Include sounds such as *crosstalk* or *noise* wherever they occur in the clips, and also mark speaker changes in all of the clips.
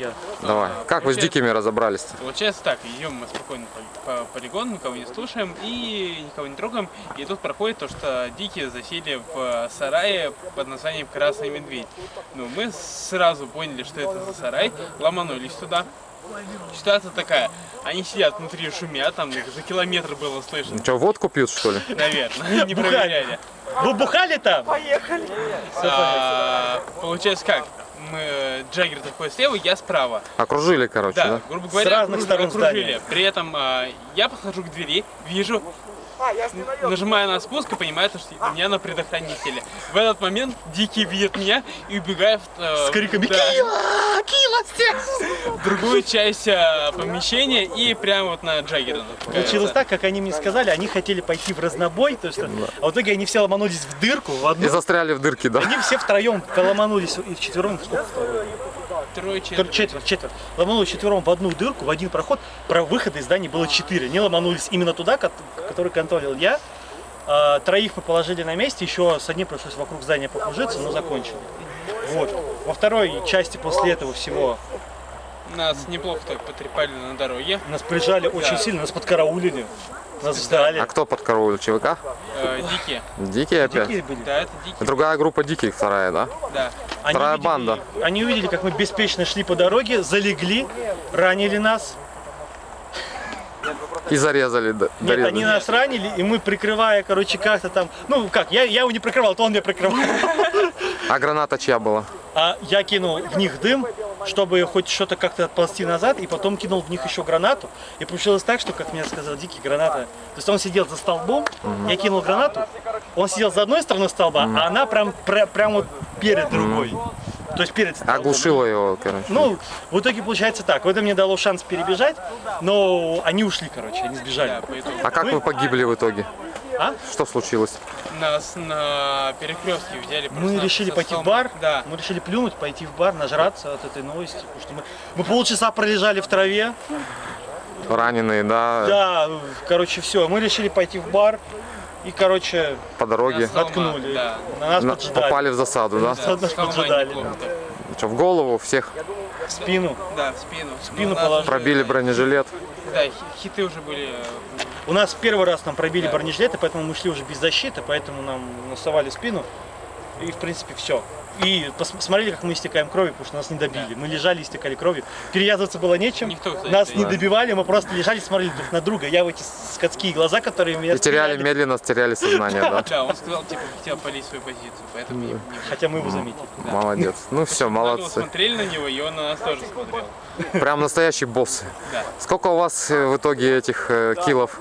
Speaker 1: я.
Speaker 2: Давай. Как вы с дикими разобрались? -то?
Speaker 3: Получается так, идем мы спокойно по, по полигону, никого не слушаем и никого не трогаем. И тут проходит то, что дикие засели в сарае под названием Красный Медведь. Ну, мы сразу поняли, что это за сарай, ломанулись туда. Ситуация такая, они сидят внутри, шумят, там их за километр было слышно,
Speaker 2: Что, водку пьют, что ли?
Speaker 3: наверное, не
Speaker 1: Бухали.
Speaker 3: проверяли.
Speaker 1: Вы бухали там?
Speaker 3: А, получается как? Мы, Джаггер такой слева, я справа.
Speaker 2: Окружили, короче,
Speaker 3: Да,
Speaker 2: да?
Speaker 3: грубо говоря,
Speaker 1: С разных
Speaker 3: окруж-
Speaker 1: сторон
Speaker 3: окружили.
Speaker 1: здания.
Speaker 3: При этом а, я подхожу к двери, вижу, нажимаю на спуск и понимаю, что у меня на предохранителе. В этот момент Дикий видит меня и убегает в, э,
Speaker 1: С криками
Speaker 3: да, в другую часть э, помещения и прямо вот на Джаггера.
Speaker 1: Получилось так, как они мне сказали, они хотели пойти в разнобой, то есть, а в итоге они все ломанулись в дырку, в
Speaker 2: И
Speaker 1: одну.
Speaker 2: застряли в дырке, да?
Speaker 1: Они все втроем ломанулись, и вчетвером, сколько втроем?
Speaker 3: Трое,
Speaker 1: Четверть,
Speaker 3: четверо.
Speaker 1: четверть, четверть. Ломанулись четвером в одну дырку, в один проход. Про выхода из здания было четыре. Они ломанулись именно туда, ко- который контролил я. А, троих мы положили на месте, еще с одним пришлось вокруг здания покружиться, но закончили. Вот. Во второй части после этого всего
Speaker 3: Нас неплохо так потрепали на дороге.
Speaker 1: нас прижали очень сильно, нас подкараулили, нас ждали.
Speaker 2: А кто подкараулил? ЧВК?
Speaker 3: Э, дикие.
Speaker 2: Дикие опять?
Speaker 1: Дикие были.
Speaker 3: Да, это дикие.
Speaker 2: Другая группа диких, вторая, да?
Speaker 3: Да.
Speaker 1: Они
Speaker 2: Вторая
Speaker 1: увидели-
Speaker 2: банда.
Speaker 1: Они увидели, как мы беспечно шли по дороге, залегли, ранили нас.
Speaker 2: И зарезали, да,
Speaker 1: Нет,
Speaker 2: дорезали.
Speaker 1: они нас ранили, и мы прикрывая, короче, как-то там... Ну, как, я, я его не прикрывал, то он меня прикрывал.
Speaker 2: А граната чья была?
Speaker 1: А я кинул в них дым, чтобы хоть что-то как-то отползти назад, и потом кинул в них еще гранату. И получилось так, что, как мне сказал Дикий, граната... То есть он сидел за столбом, я кинул гранату, он сидел за одной стороной столба, а она прям, прям, прям вот перед другой. То есть перед столбом.
Speaker 2: Оглушила его, короче.
Speaker 1: Ну, в итоге получается так. Это мне дало шанс перебежать, но они ушли, короче, они сбежали.
Speaker 2: А как вы погибли в итоге?
Speaker 1: А?
Speaker 2: Что случилось?
Speaker 3: Нас на перекрестке взяли
Speaker 1: Мы решили пойти в бар,
Speaker 3: Да.
Speaker 1: мы решили плюнуть, пойти в бар, нажраться от этой новости, потому что мы, мы полчаса пролежали в траве,
Speaker 2: Раненые, да,
Speaker 1: да, короче, все, мы решили пойти в бар, и, короче,
Speaker 2: по дороге.
Speaker 3: Нас-
Speaker 1: наткнули,
Speaker 3: да.
Speaker 1: на нас
Speaker 2: На-
Speaker 1: поджидали,
Speaker 2: попали в засаду, да?
Speaker 1: Нас
Speaker 3: С холма
Speaker 1: поджидали.
Speaker 2: Что, в голову всех
Speaker 1: в спину.
Speaker 3: Да, в спину. В
Speaker 1: спину положили.
Speaker 2: пробили бронежилет.
Speaker 3: Да, хи- хиты уже были. э,
Speaker 1: У нас первый раз нам пробили бронежилеты, поэтому мы шли уже без защиты, поэтому нам насовали спину, и, в принципе, все. И пос- смотрели, как мы истекаем кровью, потому что нас не добили. Мы лежали, истекали кровью. Перевязываться было нечем.
Speaker 3: Никто, кстати,
Speaker 1: нас не
Speaker 3: да.
Speaker 1: добивали, мы просто лежали, смотрели друг на друга. Я в эти скотские глаза, которые меня
Speaker 2: И теряли,
Speaker 1: стреляли,
Speaker 2: медленно теряли сознание, да?
Speaker 3: Да, он сказал, типа, хотел полить свою позицию, поэтому не,
Speaker 1: Хотя мы его заметили.
Speaker 2: Молодец. Ну все, молодцы.
Speaker 3: смотрели на него, и он на нас тоже смотрел.
Speaker 2: Прям настоящий босс.
Speaker 3: Да.
Speaker 2: Сколько у вас э, в итоге этих э, киллов?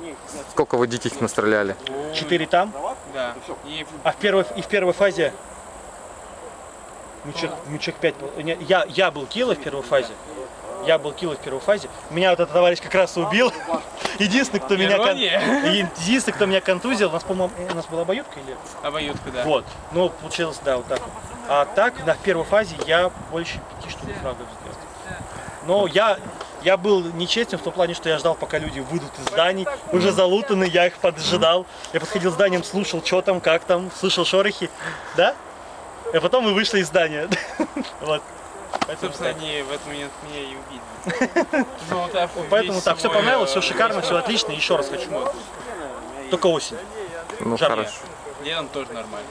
Speaker 2: Сколько вы диких настреляли?
Speaker 1: Четыре там,
Speaker 3: Да.
Speaker 1: А в первой, и в первой фазе мы человек, мы человек пять был. Не, Я, я был кило в первой фазе. Я был кило в первой фазе. Меня вот этот товарищ как раз убил. *laughs* Единственный, кто меня, кон- *laughs* единственный, кто меня контузил, у нас, по-моему, у нас была обоюдка или?
Speaker 3: обоюдка, да.
Speaker 1: Вот. Ну, получилось, да, вот так. А так, на первой фазе я больше пяти штук фрагов сделал. Но я, я был нечестен в том плане, что я ждал, пока люди выйдут из зданий, уже залутаны, я их поджидал. Я подходил к зданиям, слушал, что там, как там, слышал шорохи, да? А потом мы вышли из здания. *laughs* Вот. Поэтому
Speaker 3: Собственно,
Speaker 1: так.
Speaker 3: они в этот момент меня и увидели. Золотав *laughs*
Speaker 1: Поэтому так, все понравилось, все
Speaker 3: э,
Speaker 1: шикарно, все отлично, еще раз хочу. Только осень.
Speaker 2: Ну хорошо.
Speaker 3: Летом тоже нормально.